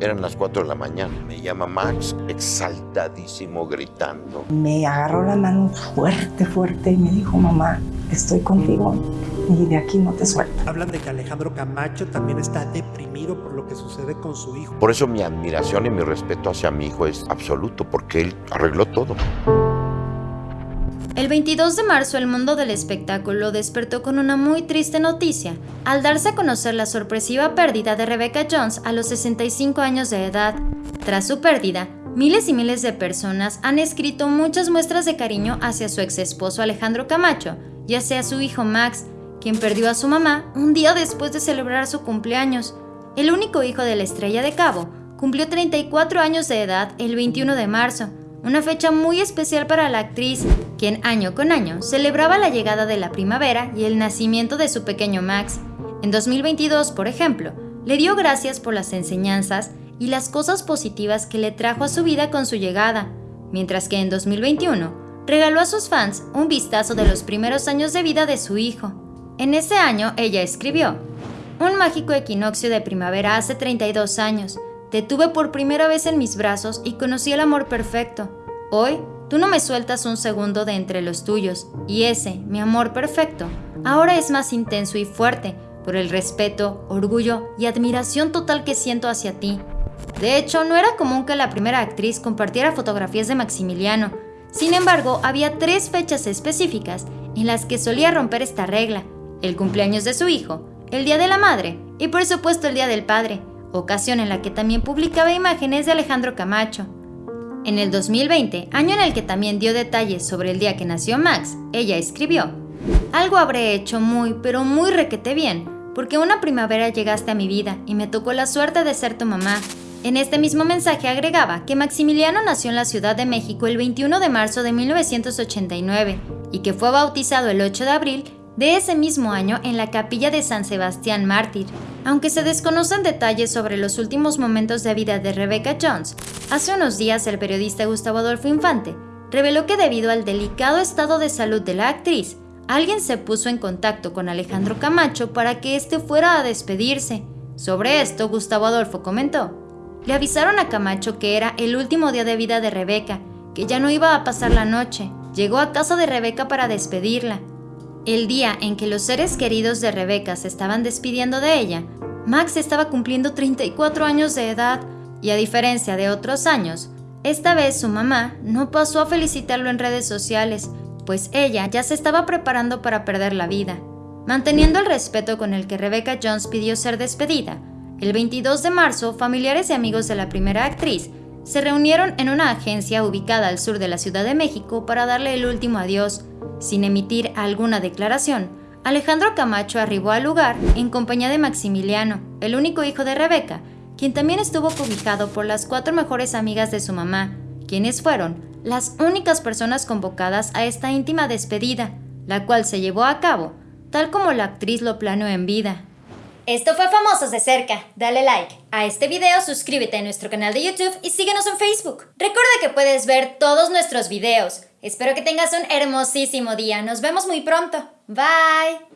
Eran las 4 de la mañana. Me llama Max, exaltadísimo, gritando. Me agarró la mano fuerte, fuerte y me dijo, mamá, estoy contigo y de aquí no te suelto. Hablan de que Alejandro Camacho también está deprimido por lo que sucede con su hijo. Por eso mi admiración y mi respeto hacia mi hijo es absoluto, porque él arregló todo. El 22 de marzo el mundo del espectáculo despertó con una muy triste noticia, al darse a conocer la sorpresiva pérdida de Rebecca Jones a los 65 años de edad. Tras su pérdida, miles y miles de personas han escrito muchas muestras de cariño hacia su ex esposo Alejandro Camacho y hacia su hijo Max, quien perdió a su mamá un día después de celebrar su cumpleaños. El único hijo de la estrella de Cabo cumplió 34 años de edad el 21 de marzo, una fecha muy especial para la actriz, quien año con año celebraba la llegada de la primavera y el nacimiento de su pequeño Max. En 2022, por ejemplo, le dio gracias por las enseñanzas y las cosas positivas que le trajo a su vida con su llegada, mientras que en 2021 regaló a sus fans un vistazo de los primeros años de vida de su hijo. En ese año ella escribió, un mágico equinoccio de primavera hace 32 años, te tuve por primera vez en mis brazos y conocí el amor perfecto. Hoy, tú no me sueltas un segundo de entre los tuyos, y ese, mi amor perfecto, ahora es más intenso y fuerte por el respeto, orgullo y admiración total que siento hacia ti. De hecho, no era común que la primera actriz compartiera fotografías de Maximiliano. Sin embargo, había tres fechas específicas en las que solía romper esta regla. El cumpleaños de su hijo, el Día de la Madre y por supuesto el Día del Padre ocasión en la que también publicaba imágenes de Alejandro Camacho. En el 2020, año en el que también dio detalles sobre el día que nació Max, ella escribió, Algo habré hecho muy, pero muy requete bien, porque una primavera llegaste a mi vida y me tocó la suerte de ser tu mamá. En este mismo mensaje agregaba que Maximiliano nació en la Ciudad de México el 21 de marzo de 1989 y que fue bautizado el 8 de abril de ese mismo año en la capilla de San Sebastián Mártir. Aunque se desconocen detalles sobre los últimos momentos de vida de Rebecca Jones, hace unos días el periodista Gustavo Adolfo Infante reveló que debido al delicado estado de salud de la actriz, alguien se puso en contacto con Alejandro Camacho para que éste fuera a despedirse. Sobre esto, Gustavo Adolfo comentó, le avisaron a Camacho que era el último día de vida de Rebeca, que ya no iba a pasar la noche. Llegó a casa de Rebeca para despedirla. El día en que los seres queridos de Rebeca se estaban despidiendo de ella, Max estaba cumpliendo 34 años de edad y a diferencia de otros años, esta vez su mamá no pasó a felicitarlo en redes sociales, pues ella ya se estaba preparando para perder la vida. Manteniendo el respeto con el que Rebecca Jones pidió ser despedida, el 22 de marzo familiares y amigos de la primera actriz se reunieron en una agencia ubicada al sur de la Ciudad de México para darle el último adiós, sin emitir alguna declaración, Alejandro Camacho arribó al lugar en compañía de Maximiliano, el único hijo de Rebeca, quien también estuvo cobijado por las cuatro mejores amigas de su mamá, quienes fueron las únicas personas convocadas a esta íntima despedida, la cual se llevó a cabo, tal como la actriz lo planeó en vida. Esto fue Famosos de Cerca. Dale like a este video, suscríbete a nuestro canal de YouTube y síguenos en Facebook. Recuerda que puedes ver todos nuestros videos. Espero que tengas un hermosísimo día. Nos vemos muy pronto. Bye.